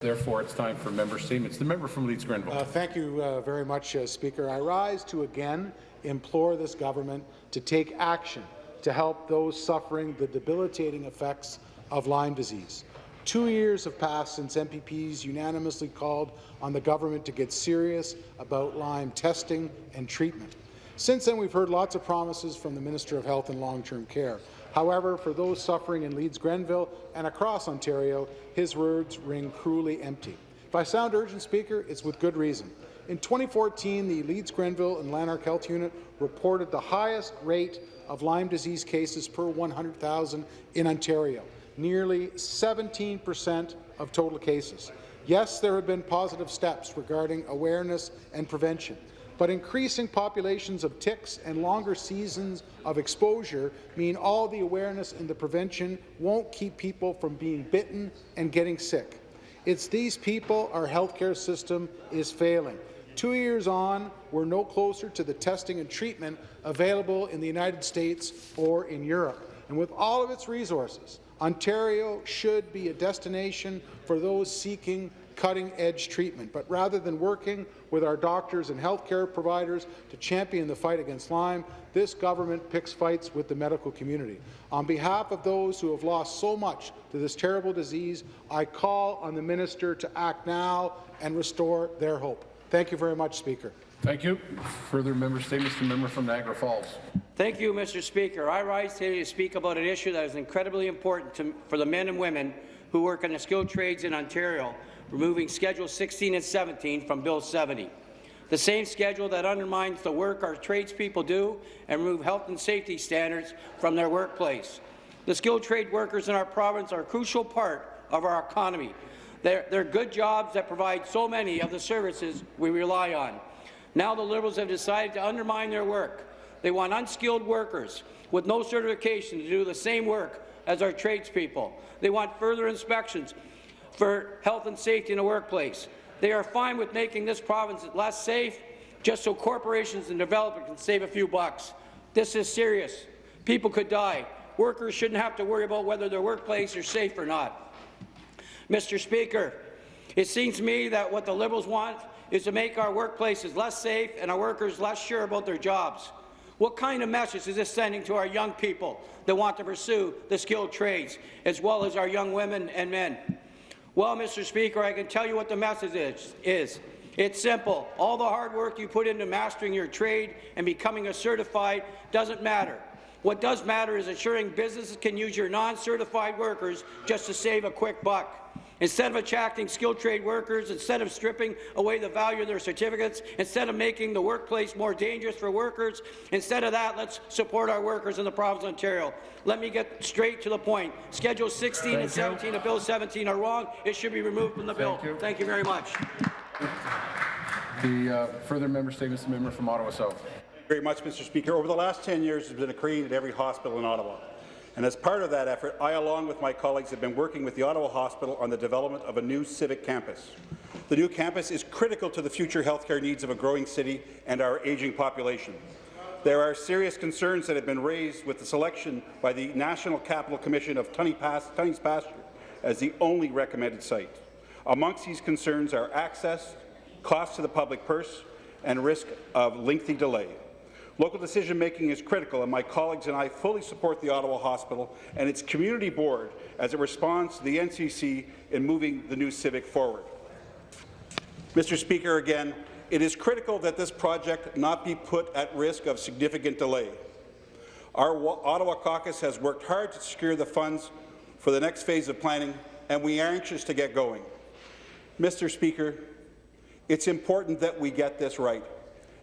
Therefore, it's time for member statements. The member from Leeds Grenville. Uh, thank you uh, very much, uh, Speaker. I rise to again implore this government to take action to help those suffering the debilitating effects of Lyme disease. Two years have passed since MPPs unanimously called on the government to get serious about Lyme testing and treatment. Since then, we've heard lots of promises from the Minister of Health and Long-Term Care. However, for those suffering in Leeds Grenville and across Ontario, his words ring cruelly empty. If I sound urgent, Speaker, it's with good reason. In 2014, the Leeds Grenville and Lanark Health Unit reported the highest rate of Lyme disease cases per 100,000 in Ontario, nearly 17 per cent of total cases. Yes, there have been positive steps regarding awareness and prevention, but increasing populations of ticks and longer seasons of exposure mean all the awareness and the prevention won't keep people from being bitten and getting sick. It's these people our healthcare system is failing. Two years on, we're no closer to the testing and treatment available in the United States or in Europe. And with all of its resources, Ontario should be a destination for those seeking cutting-edge treatment. But rather than working with our doctors and healthcare providers to champion the fight against Lyme, this government picks fights with the medical community. On behalf of those who have lost so much to this terrible disease, I call on the minister to act now and restore their hope. Thank you very much, Speaker. Thank you. Further member statements. The member from Niagara Falls. Thank you, Mr. Speaker. I rise today to speak about an issue that is incredibly important to, for the men and women who work in the skilled trades in Ontario, removing Schedule 16 and 17 from Bill 70. The same schedule that undermines the work our tradespeople do and remove health and safety standards from their workplace. The skilled trade workers in our province are a crucial part of our economy, they're, they're good jobs that provide so many of the services we rely on. Now the Liberals have decided to undermine their work. They want unskilled workers with no certification to do the same work as our tradespeople. They want further inspections for health and safety in the workplace. They are fine with making this province less safe just so corporations and developers can save a few bucks. This is serious. People could die. Workers shouldn't have to worry about whether their workplace is safe or not. Mr. Speaker, it seems to me that what the Liberals want is to make our workplaces less safe and our workers less sure about their jobs. What kind of message is this sending to our young people that want to pursue the skilled trades, as well as our young women and men? Well, Mr. Speaker, I can tell you what the message is. is. It's simple. All the hard work you put into mastering your trade and becoming a certified doesn't matter. What does matter is ensuring businesses can use your non-certified workers just to save a quick buck. Instead of attracting skilled trade workers, instead of stripping away the value of their certificates, instead of making the workplace more dangerous for workers, instead of that, let's support our workers in the province of Ontario. Let me get straight to the point. Schedule 16 Thank and 17 you. of Bill 17 are wrong. It should be removed from the bill. Thank you, Thank you very much. The uh, further member statements, the member from Ottawa South. Very much, Mr. Speaker. Over the last 10 years, there's been a crane at every hospital in Ottawa. And as part of that effort, I, along with my colleagues, have been working with the Ottawa Hospital on the development of a new civic campus. The new campus is critical to the future healthcare needs of a growing city and our ageing population. There are serious concerns that have been raised with the selection by the National Capital Commission of Tunney's Pasture as the only recommended site. Amongst these concerns are access, cost to the public purse, and risk of lengthy delay. Local decision-making is critical, and my colleagues and I fully support the Ottawa Hospital and its community board as it responds to the NCC in moving the new Civic forward. Mr. Speaker, again, it is critical that this project not be put at risk of significant delay. Our Ottawa caucus has worked hard to secure the funds for the next phase of planning, and we are anxious to get going. Mr. Speaker, it's important that we get this right.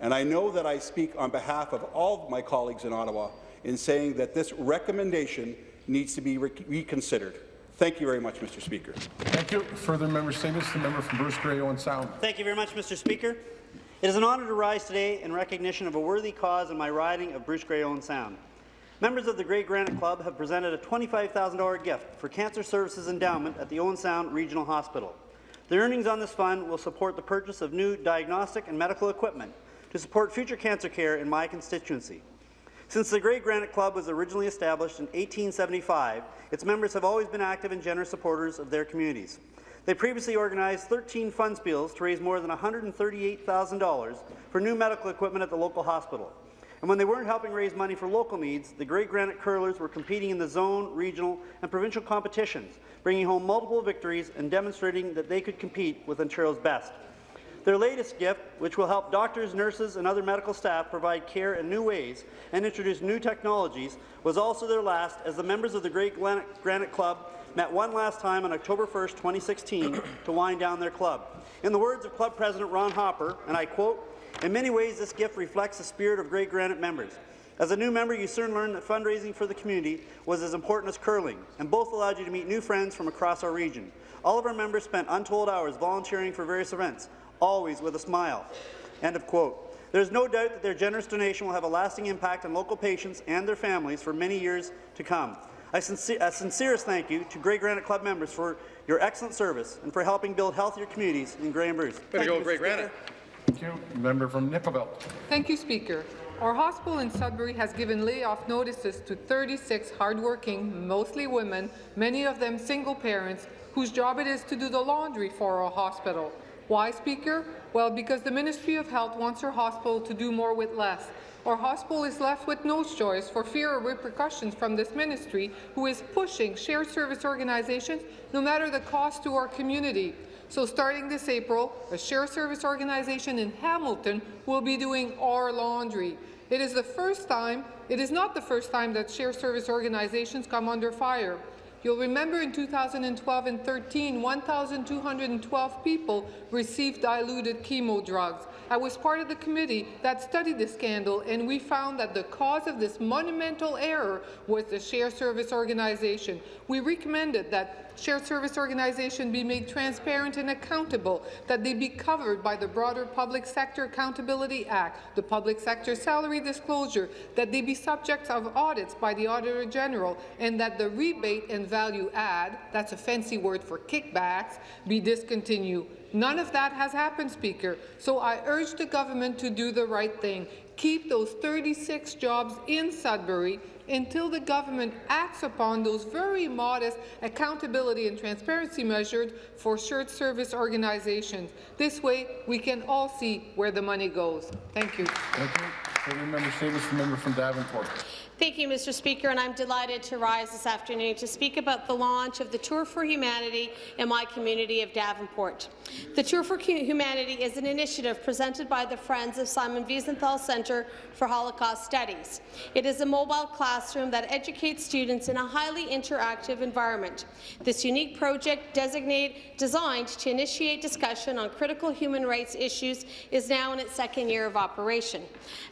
And I know that I speak on behalf of all of my colleagues in Ottawa in saying that this recommendation needs to be re reconsidered. Thank you very much, Mr. Speaker. Thank you. Further member statements. The member from Bruce Grey Owen Sound. Thank you very much, Mr. Speaker. It is an honour to rise today in recognition of a worthy cause in my riding of Bruce Grey Owen Sound. Members of the Grey Granite Club have presented a $25,000 gift for Cancer Services Endowment at the Owen Sound Regional Hospital. The earnings on this fund will support the purchase of new diagnostic and medical equipment to support future cancer care in my constituency. Since the Grey Granite Club was originally established in 1875, its members have always been active and generous supporters of their communities. They previously organized 13 fun spiels to raise more than $138,000 for new medical equipment at the local hospital. And when they weren't helping raise money for local needs, the Grey Granite Curlers were competing in the zone, regional, and provincial competitions, bringing home multiple victories and demonstrating that they could compete with Ontario's best. Their latest gift, which will help doctors, nurses, and other medical staff provide care in new ways and introduce new technologies, was also their last as the members of the Grey Granite Club met one last time on October 1, 2016, to wind down their club. In the words of Club President Ron Hopper, and I quote, in many ways, this gift reflects the spirit of Grey Granite members. As a new member, you soon learned that fundraising for the community was as important as curling, and both allowed you to meet new friends from across our region. All of our members spent untold hours volunteering for various events, always with a smile. End of quote. There is no doubt that their generous donation will have a lasting impact on local patients and their families for many years to come. I sincere, a sincerest thank you to Grey Granite Club members for your excellent service and for helping build healthier communities in Grey and Bruce. Thank you, go, Mr. Granite. Thank you. Member from Nickel Belt. Thank you, Speaker. Our hospital in Sudbury has given layoff notices to 36 hardworking, mostly women, many of them single parents, whose job it is to do the laundry for our hospital. Why, Speaker? Well, because the Ministry of Health wants our hospital to do more with less. Our hospital is left with no choice for fear of repercussions from this ministry, who is pushing shared service organizations no matter the cost to our community. So starting this April, a shared service organization in Hamilton will be doing our laundry. It is the first time, it is not the first time that shared service organizations come under fire. You'll remember in 2012 and 13, 1,212 people received diluted chemo drugs. I was part of the committee that studied the scandal, and we found that the cause of this monumental error was the shared service organization. We recommended that shared service organization be made transparent and accountable, that they be covered by the broader Public Sector Accountability Act, the Public Sector Salary Disclosure, that they be subjects of audits by the Auditor General, and that the rebate and value add, that's a fancy word for kickbacks, be discontinued. None of that has happened, Speaker, so I urge the government to do the right thing. Keep those 36 jobs in Sudbury until the government acts upon those very modest accountability and transparency measures for shared service organizations. This way, we can all see where the money goes. Thank you. Thank you. Member statements, the member from Davenport. Thank you, Mr. Speaker, and I'm delighted to rise this afternoon to speak about the launch of the Tour for Humanity in my community of Davenport. The Tour for Humanity is an initiative presented by the Friends of Simon Wiesenthal Centre for Holocaust Studies. It is a mobile classroom that educates students in a highly interactive environment. This unique project designed to initiate discussion on critical human rights issues is now in its second year of operation.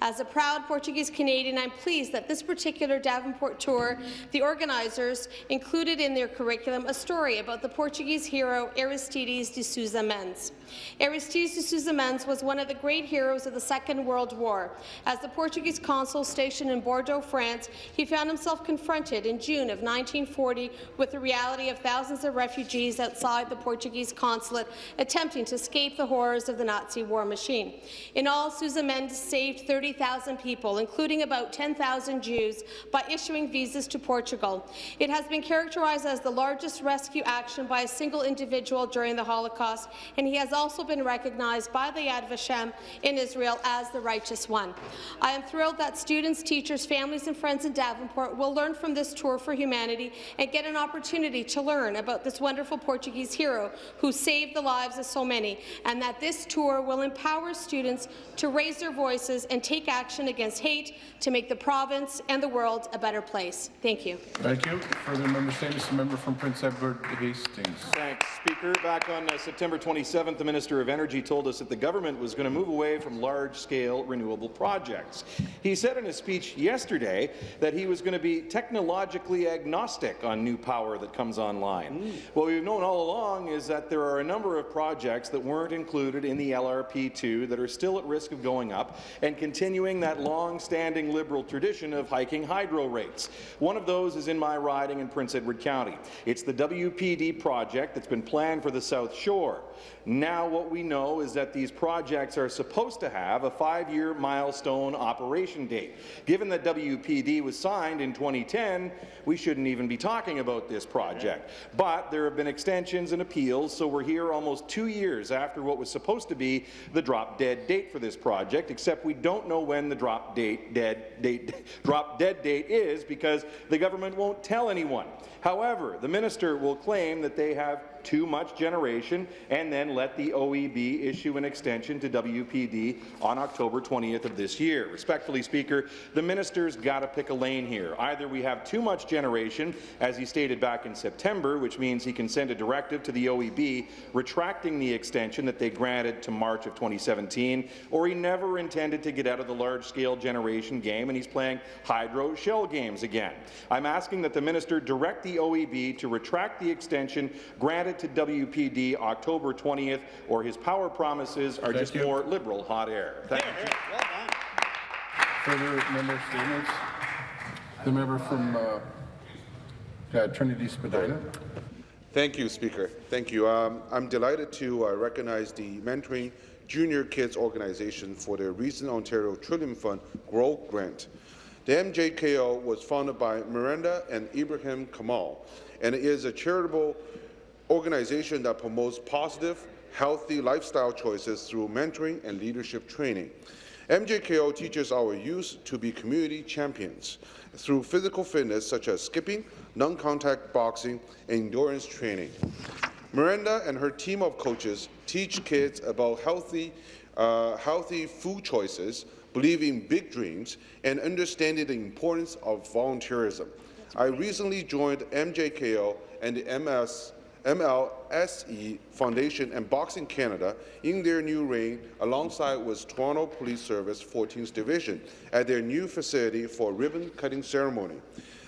As a proud Portuguese Canadian, I'm pleased that this particular Davenport tour, the organizers included in their curriculum a story about the Portuguese hero Aristides de Souza Mendes. Aristides de Souza Mendes was one of the great heroes of the Second World War. As the Portuguese consul stationed in Bordeaux, France, he found himself confronted in June of 1940 with the reality of thousands of refugees outside the Portuguese consulate attempting to escape the horrors of the Nazi war machine. In all, Souza Mendes saved 30,000 people, including about 10,000 Jews, by issuing visas to Portugal. It has been characterized as the largest rescue action by a single individual during the Holocaust, and he has also been recognized by the Yad Vashem in Israel as the righteous one. I am thrilled that students, teachers, families and friends in Davenport will learn from this tour for humanity and get an opportunity to learn about this wonderful Portuguese hero who saved the lives of so many, and that this tour will empower students to raise their voices and take action against hate to make the province and the world a better place. Thank you. Thank you. Further member statements, the member from Prince Edward Hastings. Thanks, Speaker. Back on uh, September 27th, the Minister of Energy told us that the government was going to move away from large-scale renewable projects. He said in a speech yesterday that he was going to be technologically agnostic on new power that comes online. What we've known all along is that there are a number of projects that weren't included in the LRP2 that are still at risk of going up and continuing that long-standing Liberal tradition of high hiking hydro rates. One of those is in my riding in Prince Edward County. It's the WPD project that's been planned for the South Shore. Now what we know is that these projects are supposed to have a five-year milestone operation date. Given that WPD was signed in 2010, we shouldn't even be talking about this project. But there have been extensions and appeals, so we're here almost two years after what was supposed to be the drop-dead date for this project, except we don't know when the drop date dead date drop dead date is because the government won't tell anyone. However, the minister will claim that they have too much generation and then let the OEB issue an extension to WPD on October 20th of this year. Respectfully, Speaker, the minister's got to pick a lane here. Either we have too much generation, as he stated back in September, which means he can send a directive to the OEB retracting the extension that they granted to March of 2017, or he never intended to get out of the large-scale generation game and he's playing hydro shell games again. I'm asking that the minister direct the OEB to retract the extension granted to WPD October 20th, or his power promises are Thank just you. more liberal hot air. Thank you. Well Further member statements? The member from uh, uh, Trinity Spadina. Thank you, Speaker. Thank you. Um, I'm delighted to uh, recognize the Mentoring Junior Kids organization for their recent Ontario Trillium Fund Growth Grant. The MJKO was founded by Miranda and Ibrahim Kamal, and it is a charitable organization that promotes positive, healthy lifestyle choices through mentoring and leadership training. MJKO teaches our youth to be community champions through physical fitness such as skipping, non-contact boxing, and endurance training. Miranda and her team of coaches teach kids about healthy, uh, healthy food choices, believing big dreams, and understanding the importance of volunteerism. I recently joined MJKO and the MS MLSE Foundation and Boxing Canada in their new reign alongside with Toronto Police Service 14th Division at their new facility for ribbon-cutting ceremony.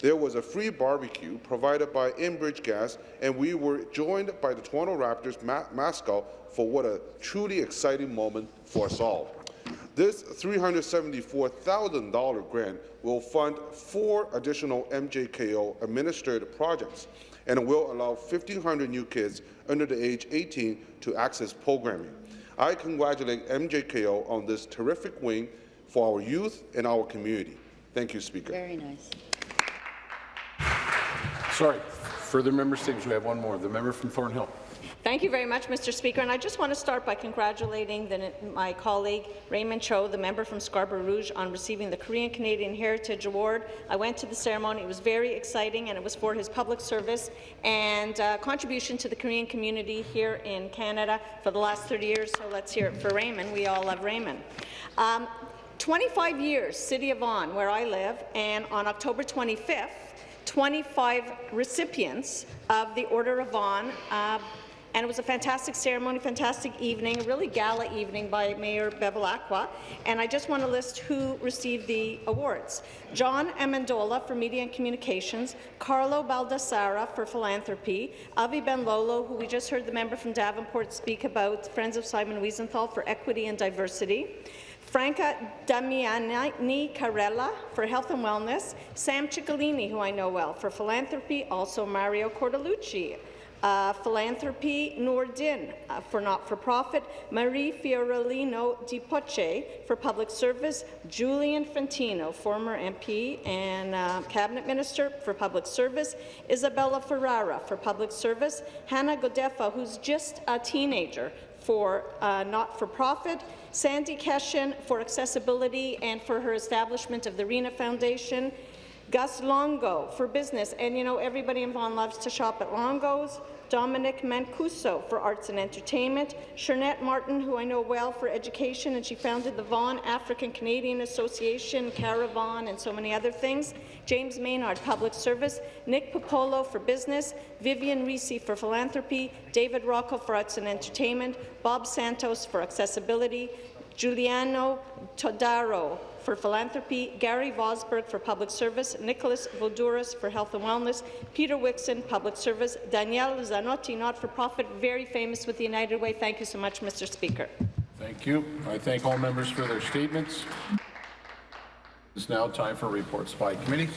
There was a free barbecue provided by Enbridge Gas, and we were joined by the Toronto Raptors ma mascot for what a truly exciting moment for us all. This $374,000 grant will fund four additional MJKO administered projects and will allow 1,500 new kids under the age 18 to access programming. I congratulate MJKO on this terrific win for our youth and our community. Thank you, Speaker. Very nice. Sorry. Further member statements. We have one more. The member from Thornhill. Thank you very much, Mr. Speaker. And I just want to start by congratulating the, my colleague Raymond Cho, the member from Scarborough Rouge, on receiving the Korean Canadian Heritage Award. I went to the ceremony. It was very exciting, and it was for his public service and uh, contribution to the Korean community here in Canada for the last 30 years. So let's hear it for Raymond. We all love Raymond. Um, 25 years, City of Vaughan, where I live, and on October 25th, 25 recipients of the Order of Vaughan uh, and it was a fantastic ceremony, fantastic evening, a really gala evening by Mayor Bevilacqua. And I just want to list who received the awards. John Amendola for Media and Communications, Carlo Baldassarra for Philanthropy, Avi Benlolo, who we just heard the member from Davenport speak about, Friends of Simon Wiesenthal for Equity and Diversity, Franca Damiani Carella for Health and Wellness, Sam Ciccolini, who I know well, for Philanthropy, also Mario Cortellucci, uh, Philanthropy Nordin uh, for not-for-profit, Marie Fiorellino Di Poce for public service, Julian Fantino, former MP and uh, cabinet minister for public service, Isabella Ferrara for public service, Hannah Godefa, who's just a teenager, for uh, not-for-profit, Sandy Keshen for accessibility and for her establishment of the Reena Foundation, Gus Longo for business, and you know everybody in Vaughan loves to shop at Longo's. Dominic Mancuso for arts and entertainment. Shernette Martin, who I know well for education, and she founded the Vaughan African Canadian Association, Caravan, and so many other things. James Maynard, public service. Nick Popolo for business. Vivian Risi for philanthropy. David Rocco for arts and entertainment. Bob Santos for accessibility. Giuliano Todaro for philanthropy, Gary Vosberg for public service, Nicholas Voldouris for health and wellness, Peter Wixon, public service, Danielle Zanotti, not-for-profit, very famous with the United Way. Thank you so much, Mr. Speaker. Thank you. I thank all members for their statements. It's now time for reports by committees.